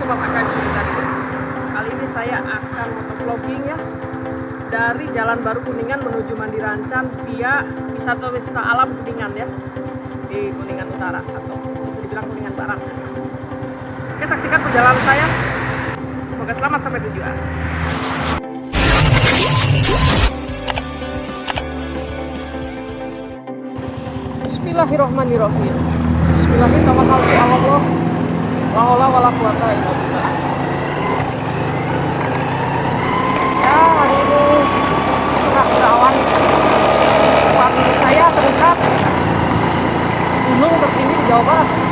Sobat AKM Cerita guys Kali ini saya akan motovlogging ya Dari Jalan Baru Kuningan menuju Mandirancan Via wisata-wisata alam Kuningan ya. Di Kuningan Utara Atau bisa dibilang Kuningan Barat. Oke saksikan perjalanan saya. Semoga selamat sampai tujuan. Bismillahirrahmanirrahim. Bismillahirrahmanirrahim La haula wala quwata illa billah. Ya, hari ini cerah berawan. Tempat saya terdekat gunung tertinggi di Jawa Barat.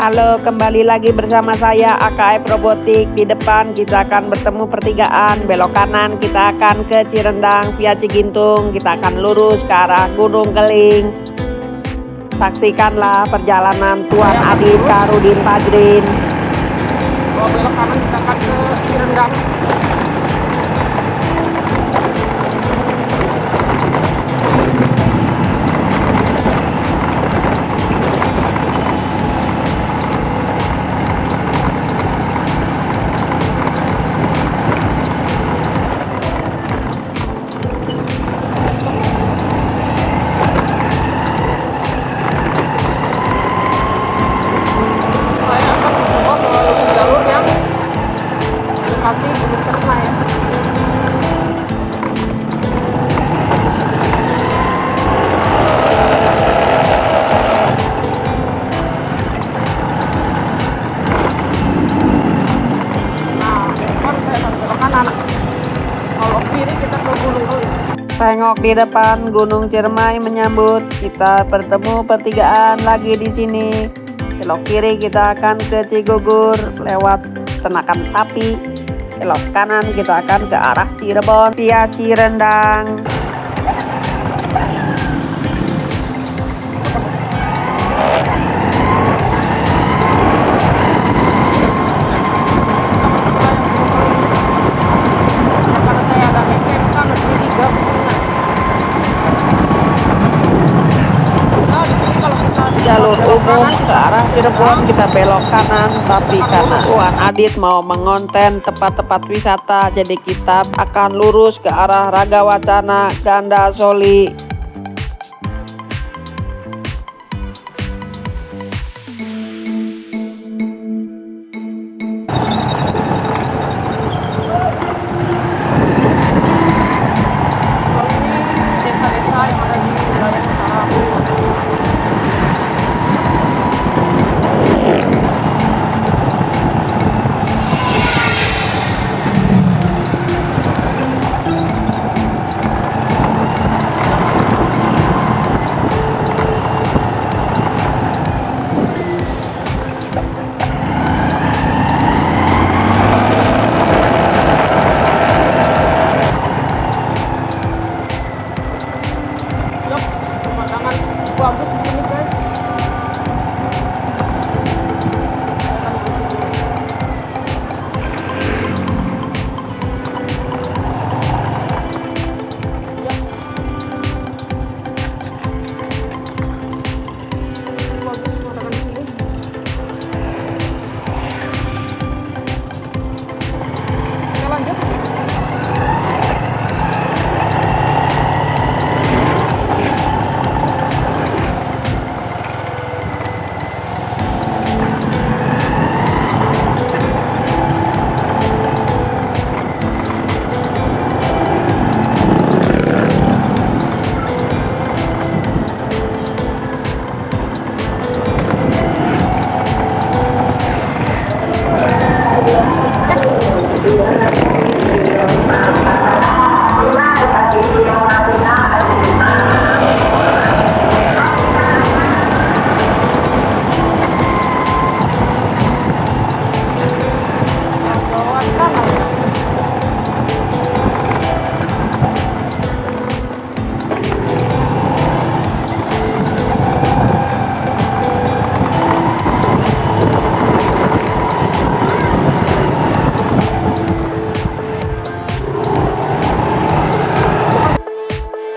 Halo, kembali lagi bersama saya AKF Robotik. Di depan kita akan bertemu pertigaan, belok kanan kita akan ke Cirendang via Cigintung, kita akan lurus ke arah Gunung Keling. Saksikanlah perjalanan Tuan Adit Karudin Padrin. Belok kanan kita akan ke Cirendang. Di depan Gunung Ciremai menyambut. Kita bertemu pertigaan lagi di sini. Belok kiri kita akan ke Cigugur lewat Tenakan Sapi. Belok kanan kita akan ke arah Cirebon via Cirendang. Cirebon kita belok kanan tapi karena Tuan. Adit mau mengonten tempat-tempat wisata. Jadi kita akan lurus ke arah Raga Wacana Ganda Soli sangat bagus di sini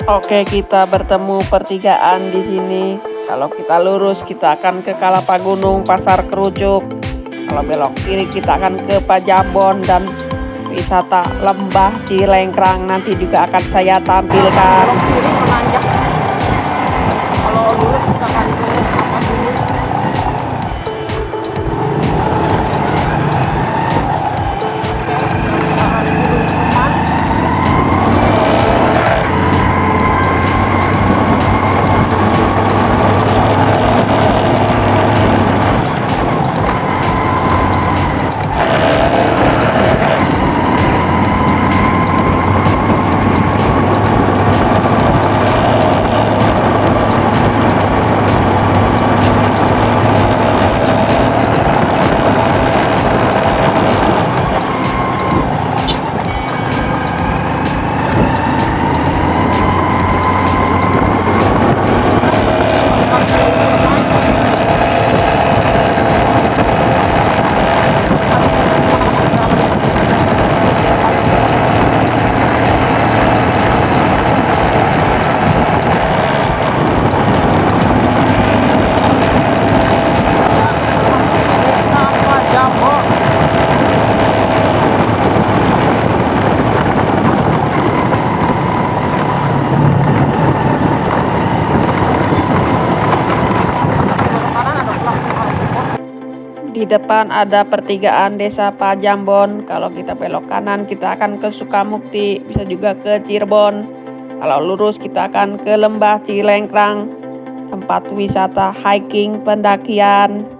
Oke, kita bertemu pertigaan di sini. Kalau kita lurus, kita akan ke Kalapa Gunung, Pasar Kerucuk. Kalau belok kiri, kita akan ke Pajabon dan wisata lembah Cilengkrang. Nanti juga akan saya tampilkan. Kalau lurus kita akan ke Di depan ada pertigaan desa Pajambon. Kalau kita belok kanan, kita akan ke Sukamukti, bisa juga ke Cirebon. Kalau lurus, kita akan ke Lembah Cilengkrang, tempat wisata hiking pendakian.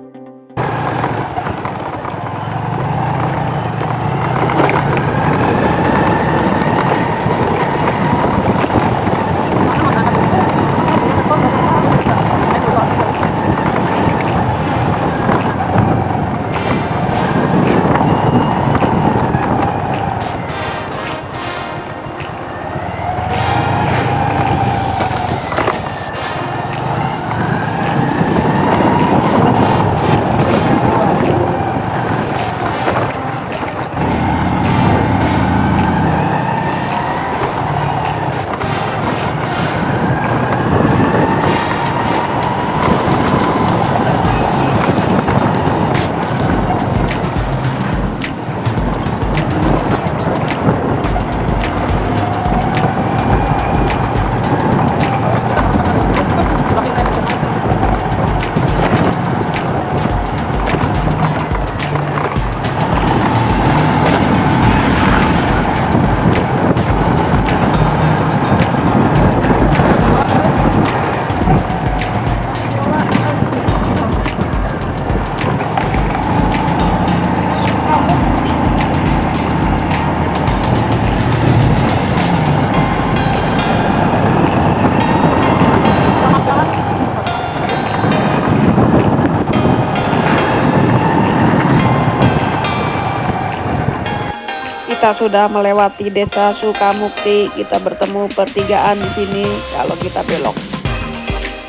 Kita sudah melewati desa Sukamukti. Kita bertemu pertigaan di sini. Kalau kita belok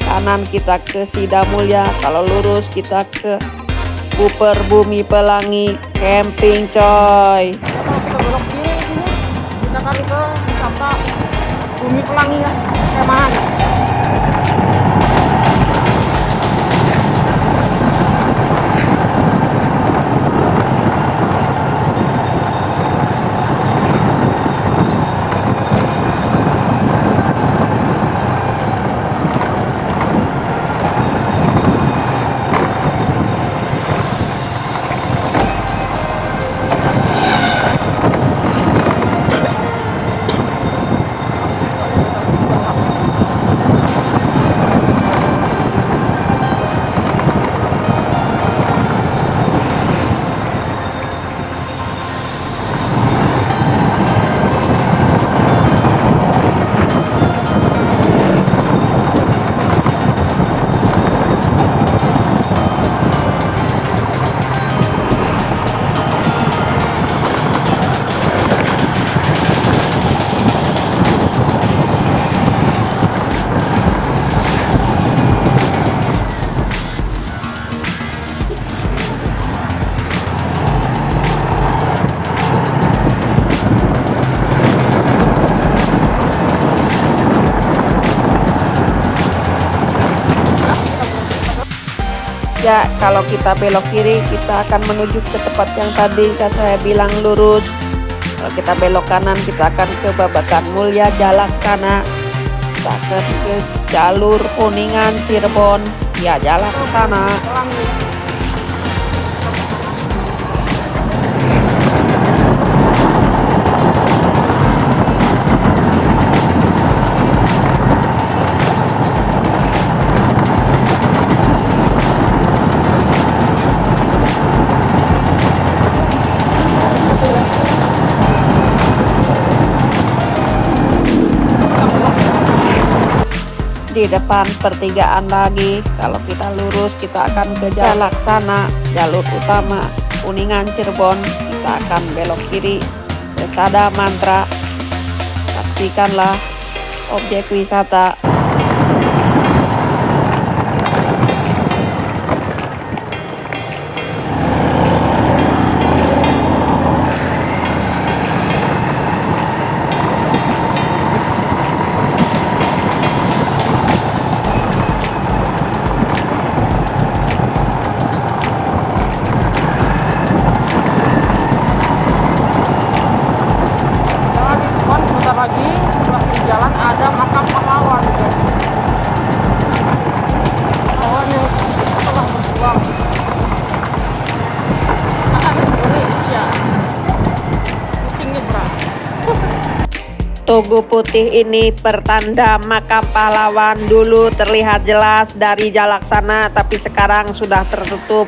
kanan kita ke Sidamulya. Kalau lurus kita ke Buper Bumi Pelangi Camping coy. Kita belok kiri kita kali ke Bumi Pelangi ya, Kemahan. Kalau kita belok kiri, kita akan menuju ke tempat yang tadi saya bilang lurus. Kalau kita belok kanan, kita akan ke Babakan Mulia Jalak sana. Kita akan ke jalur Kuningan Cirebon. Ya, jalan ke sana. Di depan pertigaan lagi. Kalau kita lurus kita akan ke jalan sana. Jalur utama Kuningan Cirebon kita akan belok kiri ke Sada Mantra. Saksikanlah objek wisata putih ini pertanda makam pahlawan dulu terlihat jelas dari jalak sana tapi sekarang sudah tertutup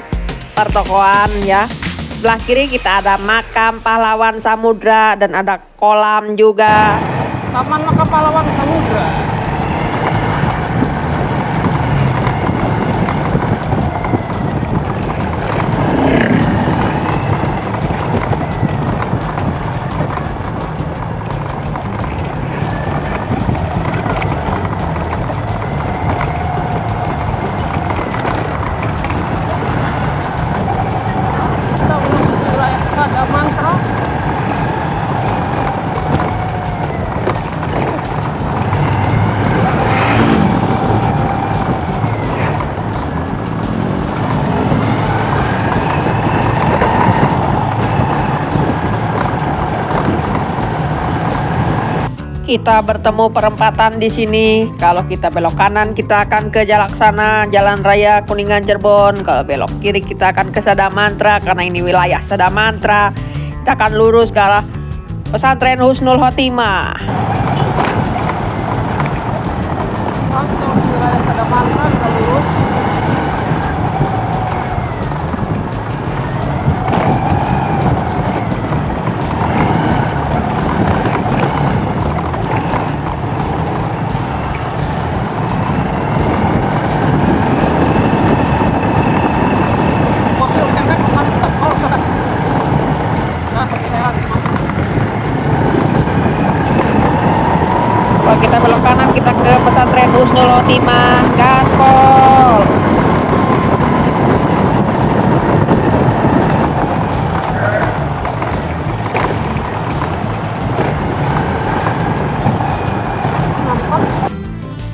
pertokoan ya. Sebelah kiri kita ada makam pahlawan samudra dan ada kolam juga. Taman makam pahlawan samudra kita bertemu perempatan di sini. Kalau kita belok kanan, kita akan ke Jalaksana, Jalan Raya Kuningan Cirebon. Kalau belok kiri, kita akan ke Sadamantra karena ini wilayah Sadamantra. Kita akan lurus ke arah pesantren Husnul Khotimah. Kita belok kanan kita ke pesantren Husnul Khotimah gaspol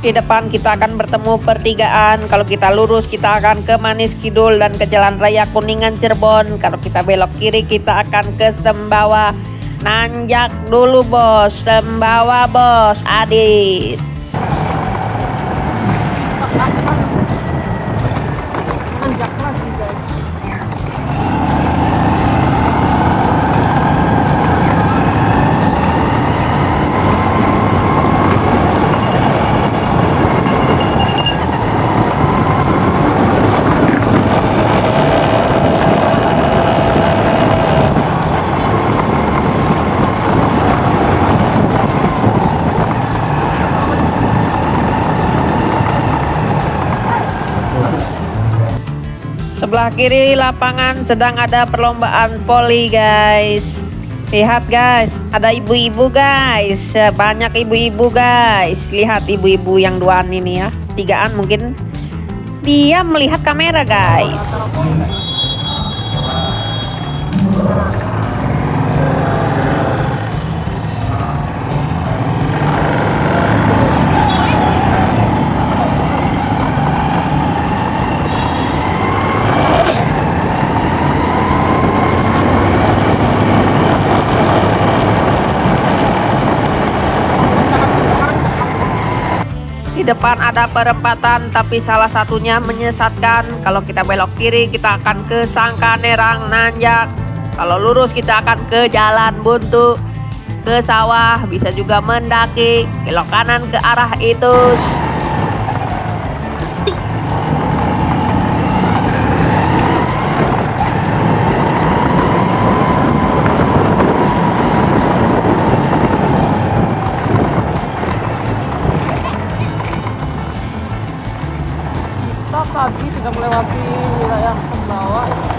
di depan kita akan bertemu pertigaan. Kalau kita lurus kita akan ke Manis Kidul dan ke Jalan Raya Kuningan Cirebon. Kalau kita belok kiri kita akan ke Sembawa Nanjak dulu bos, sembawa bos, adit. Sebelah kiri lapangan sedang ada perlombaan poli guys. Lihat guys ada ibu-ibu guys. Banyak ibu-ibu guys. Lihat ibu-ibu yang duaan ini ya. Tigaan mungkin dia melihat kamera guys di depan ada perempatan tapi salah satunya menyesatkan. Kalau kita belok kiri kita akan ke Sangkanerang Nanjak. Kalau lurus kita akan ke jalan buntu. Ke sawah bisa juga mendaki. Belok kanan ke arah itu wilayah Sembawa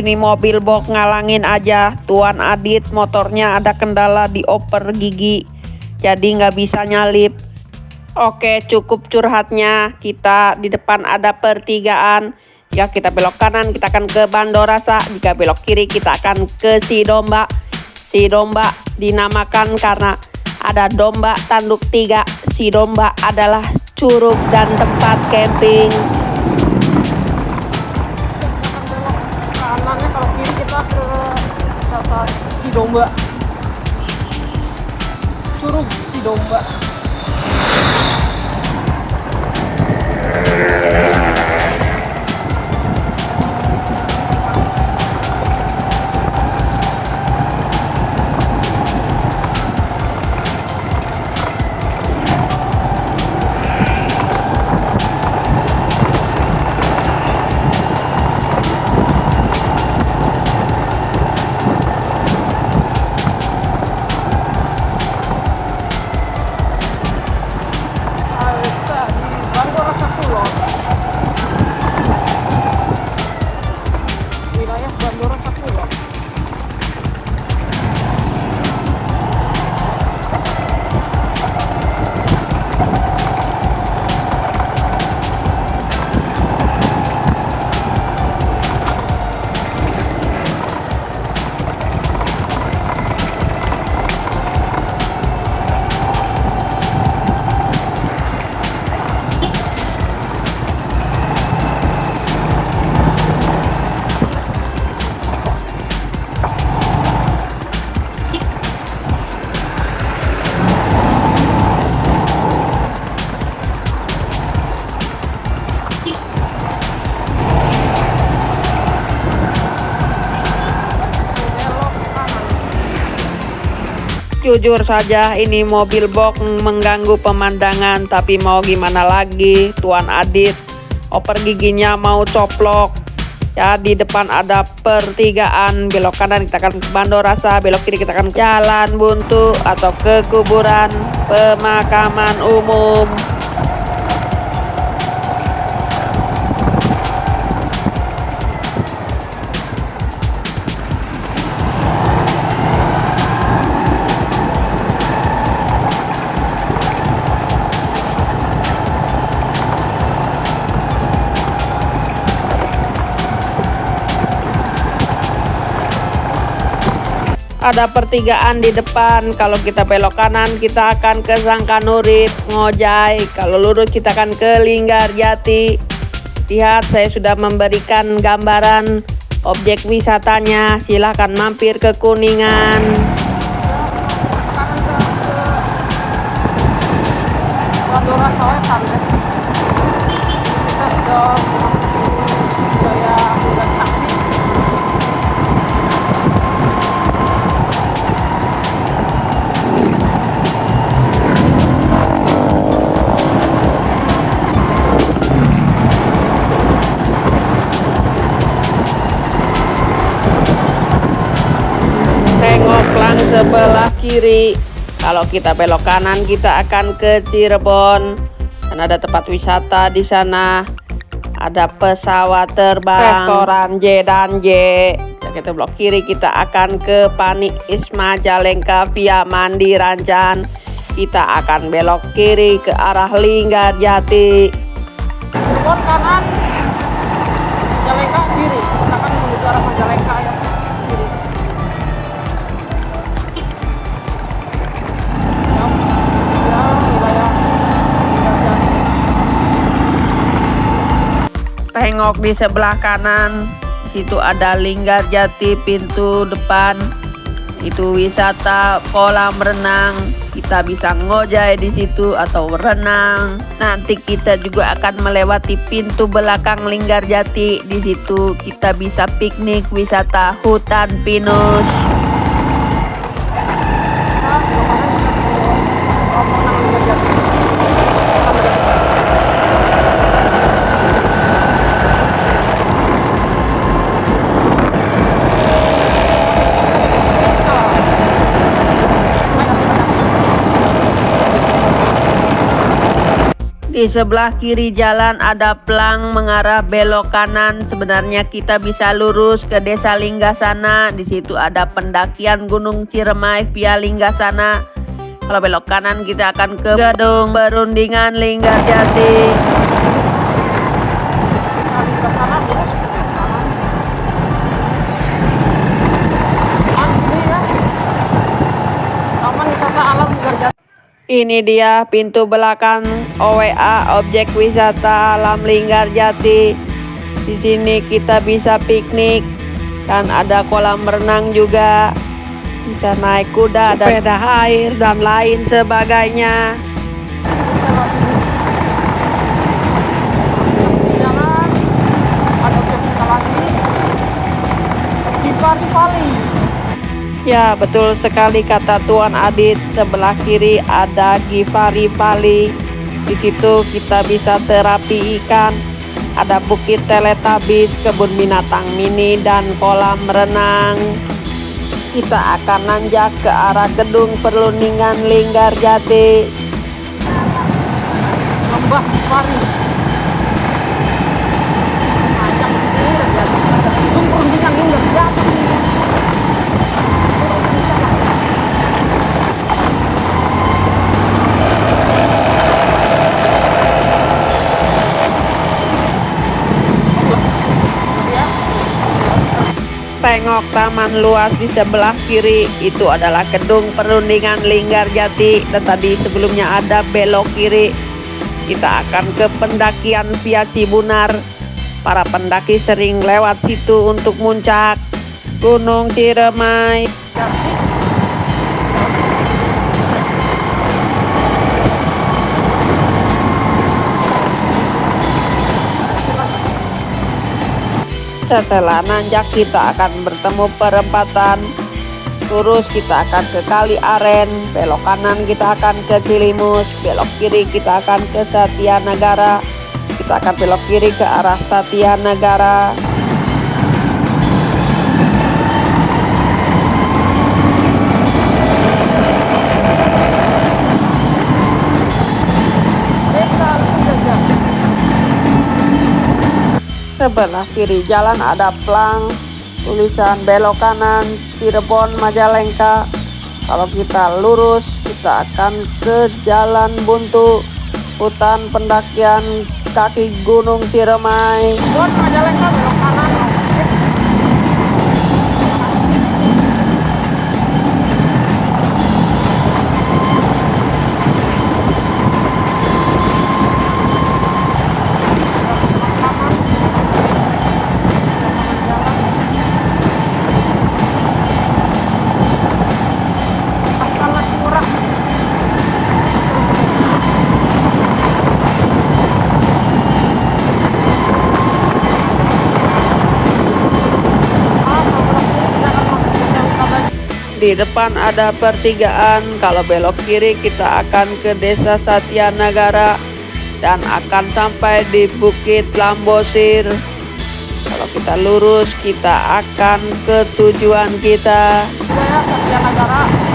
Ini mobil box ngalangin aja. Tuan Adit motornya ada kendala di oper gigi. Jadi nggak bisa nyalip. Oke cukup curhatnya. Kita di depan ada pertigaan. Jika kita belok kanan kita akan ke Bandorasa. Jika belok kiri kita akan ke Si Domba. Si Domba dinamakan karena ada domba tanduk tiga. Si Domba adalah curug dan tempat camping. Si domba. Curug si domba Jujur saja ini mobil box mengganggu pemandangan tapi mau gimana lagi? Tuan Adit oper giginya mau coplok. Ya di depan ada pertigaan. Belok kanan kita akan ke Bandorasa belok kiri kita akan jalan buntu atau ke kuburan pemakaman umum ada pertigaan di depan. Kalau kita belok kanan kita akan ke Sangkanurit Ngojai. Kalau lurus kita akan ke Linggar Jati. Lihat saya sudah memberikan gambaran objek wisatanya. Silahkan mampir ke Kuningan kiri kalau kita belok kanan kita akan ke Cirebon. Dan ada tempat wisata di sana. Ada pesawat terbang. Restoran J dan J. Kita belok kiri kita akan ke Panik Isma Jalengka via Mandi Rancan kita akan belok kiri ke arah Linggar Jati. Cirebon kanan tengok di sebelah kanan. Situ ada Linggar Jati pintu depan. Itu wisata kolam renang. Kita bisa ngojai di situ atau berenang nanti kita juga akan melewati pintu belakang Linggar Jati. Di situ kita bisa piknik wisata hutan pinus Di sebelah kiri jalan ada plang mengarah belok kanan. Sebenarnya kita bisa lurus ke Desa Linggasana. Di situ ada pendakian Gunung Ciremai via Linggasana. Kalau belok kanan kita akan ke Gadung Berundingan Linggarjati. Ini dia pintu belakang OWA objek wisata alam Linggar Jati. Di sini kita bisa piknik dan ada kolam renang juga. Bisa naik kuda, sepeda air dan lain sebagainya. Jalan ada Ya, betul sekali kata Tuan Adit. Sebelah kiri ada Givari Valley. Di situ kita bisa terapi ikan. Ada bukit teletabis, kebun binatang mini, dan kolam renang. Kita akan nanjak ke arah gedung perundingan Linggar Jati. Lembah Givari. Tengok taman luas di sebelah kiri. Itu adalah gedung perundingan Linggar Jati. Dan sebelumnya ada belok kiri. Kita akan ke pendakian via Cibunar. Para pendaki sering lewat situ untuk muncak Gunung Ciremai Setelah nanjak kita akan bertemu perempatan. Lurus kita akan ke Kali Aren Belok kanan kita akan ke Cilimus Belok kiri kita akan ke Satya Negara Kita akan belok kiri ke arah Satya Negara Sebelah kiri jalan ada plang tulisan belok kanan Cirebon Majalengka. Kalau kita lurus kita akan ke Jalan Buntu hutan pendakian kaki Gunung Ciremai. Cirebon Majalengka Di depan ada pertigaan, kalau belok kiri kita akan ke desa Satyanagara dan akan sampai di Bukit Lambosir. Kalau kita lurus, kita akan ke tujuan kita. Saya Satyanagara.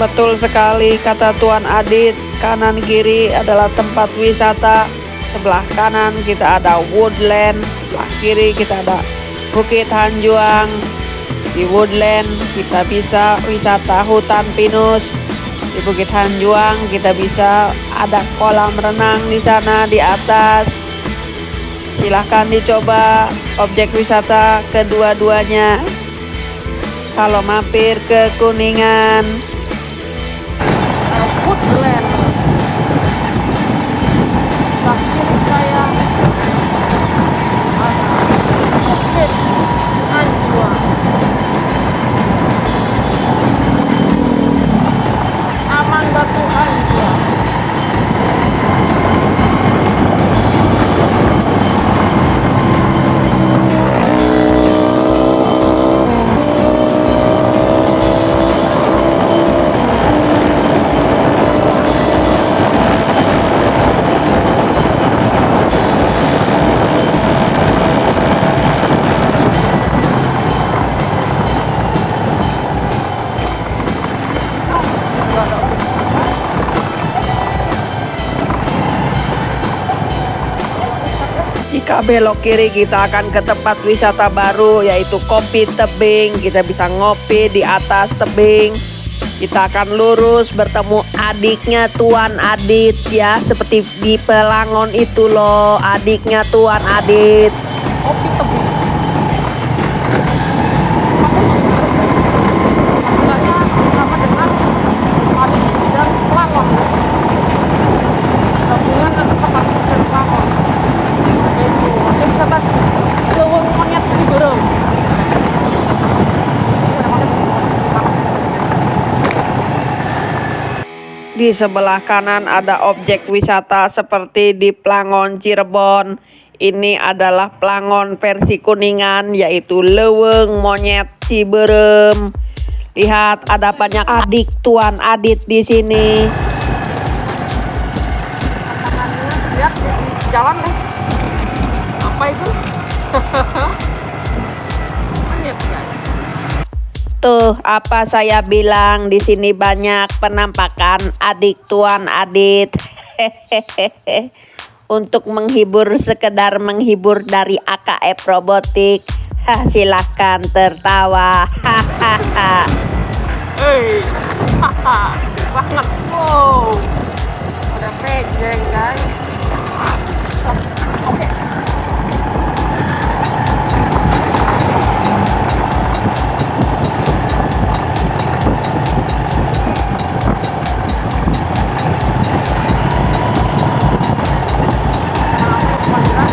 Betul sekali kata Tuan Adit, kanan kiri adalah tempat wisata. Sebelah kanan kita ada woodland, sebelah kiri kita ada Bukit Hanjuang. Di woodland kita bisa wisata hutan pinus. Di Bukit Hanjuang kita bisa ada kolam renang di sana di atas. Silahkan dicoba objek wisata kedua-duanya. Kalau mampir ke Kuningan, Jika belok kiri kita akan ke tempat wisata baru yaitu Kopi Tebing. Kita bisa ngopi di atas tebing. Kita akan lurus bertemu adiknya Tuan Adit ya seperti di Pelangon itu loh adiknya Tuan Adit. Kopi tebing. Namanya sama dengan Paris dan Pelangon. Gabungan antara Paris dan Pelangon. Yaitu objek wisata Leweng Monyet Ciberem. Sebelah kanan ada objek wisata seperti di Plangon Cirebon. Ini adalah Plangon versi Kuningan yaitu Leweng Monyet Ciberem. Lihat ada banyak adik Tuan Adit di sini. Jalan nih. Apa itu? Tuh, apa saya bilang di sini banyak penampakan adik Tuan Adit. Untuk menghibur sekedar menghibur dari AKF Robotik. Hah, silahkan tertawa. Hahaha. Wow, ada guys. Gracias.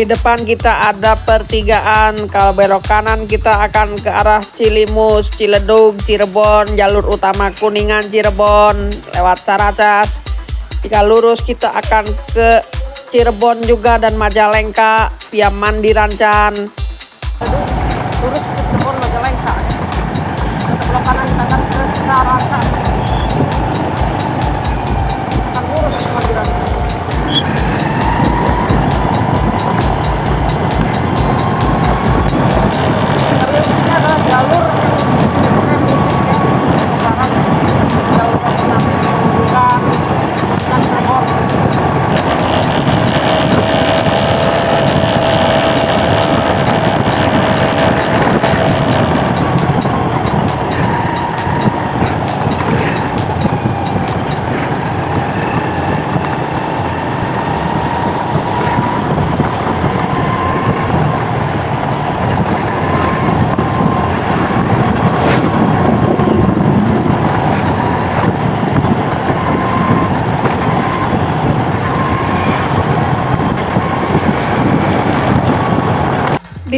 Di depan kita ada pertigaan. Kalau belok kanan kita akan ke arah Cilimus, Ciledug, Cirebon, jalur utama Kuningan, Cirebon, lewat Caracas. Jika lurus kita akan ke Cirebon juga dan Majalengka via Mandi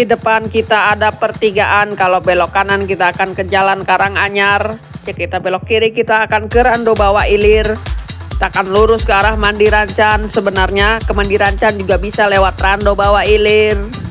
Di depan kita ada pertigaan. Kalau belok kanan kita akan ke Jalan Karanganyar. Jika kita belok kiri kita akan ke Rando Bawah Ilir. Kita akan lurus ke arah Mandi Rancan. Sebenarnya ke Mandi Rancan juga bisa lewat Rando Bawah Ilir.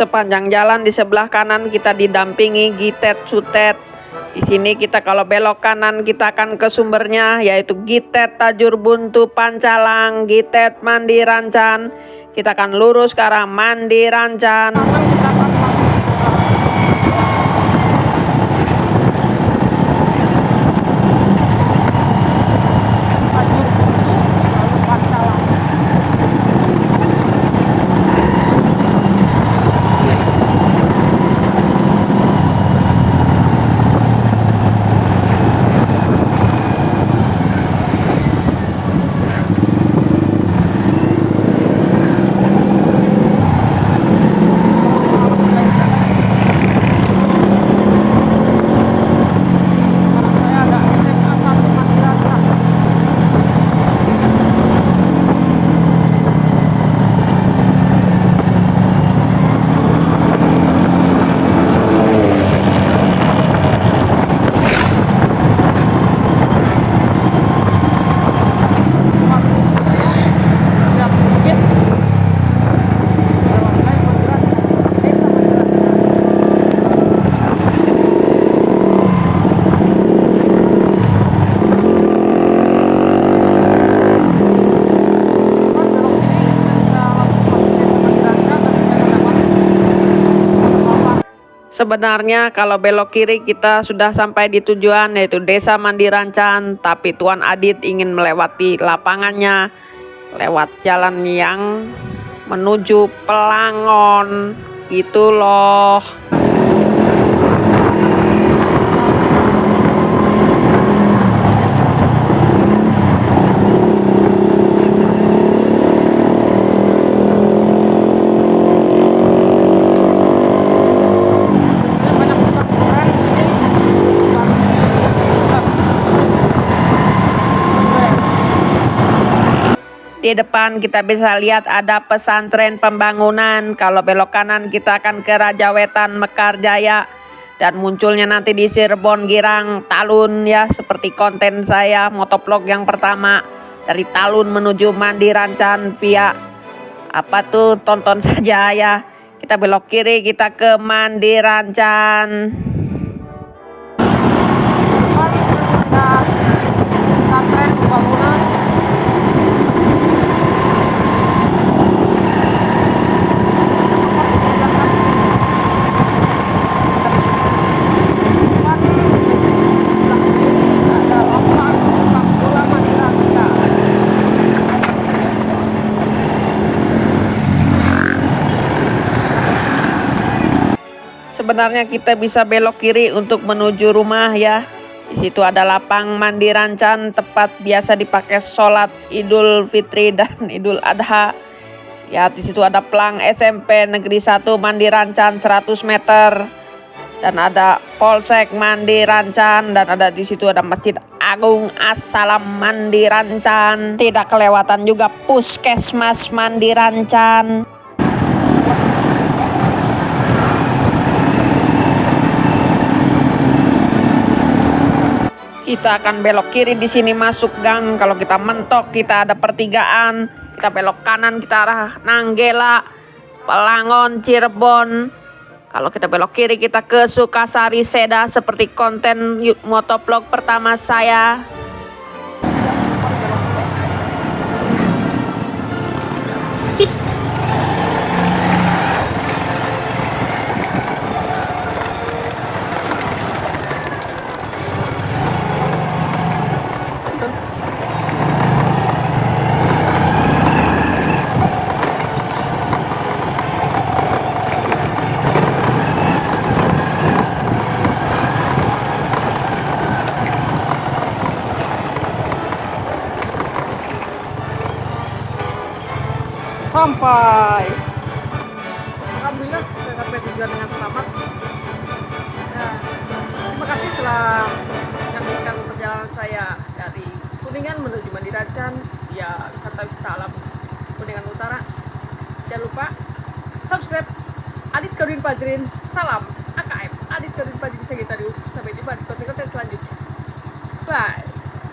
Sepanjang jalan di sebelah kanan kita didampingi Gitet Sutet. Di sini kita kalau belok kanan kita akan ke sumbernya yaitu Gitet Tajur Buntu Pancalang, Gitet Mandi Rancan. Kita akan lurus ke arah Mandi Rancan. kanan kita akan masuk ke Tajur Buntu, lalu Pancalang. Sekarang saya ada SMA 1 Mandirasa. Siap bukit. Jalan saya Mandirasa. Desa Mandirasa. Teman belok kiri kita langsung masuk desa Mandirasa dan kita dapat apa Sebenarnya kalau belok kiri kita sudah sampai di tujuan yaitu Desa Mandi Rancan, tapi Tuan Adit ingin melewati lapangannya lewat jalan yang menuju Pelangon. Gitu loh. Ada banyak tukang goren di sini. Tukang goren. Di depan kita bisa lihat ada pesantren pembangunan. Kalau belok kanan kita akan ke Raja Wetan Mekar Jaya. Dan munculnya nanti di Cirebon Girang Talun ya seperti konten saya motovlog yang pertama dari Talun menuju Mandi Rancan via apa tuh tonton saja ya. Kita belok kiri kita ke Mandi Rancan. pesantren pembangunan ada lapangan sepak bola Madinah Sebenarnya kita bisa belok kiri untuk menuju rumah ya. Di situ ada lapang mandi rancan tempat biasa dipakai sholat Idul Fitri dan Idul Adha. Ya di situ ada pelang SMP Negeri 1 Mandi Rancan 100 meter. Dan ada Polsek Mandi Rancan dan ada di situ ada Masjid Agung Assalam Mandi Rancan. Tidak kelewatan juga Puskesmas Mandi Rancan. Kita akan belok kiri di sini masuk gang. Kalau kita mentok kita ada pertigaan. Kita belok kanan kita arah Nanggela, Pelangon, Cirebon. Kalau kita belok kiri kita ke Sukasari Seda seperti konten motovlog pertama saya.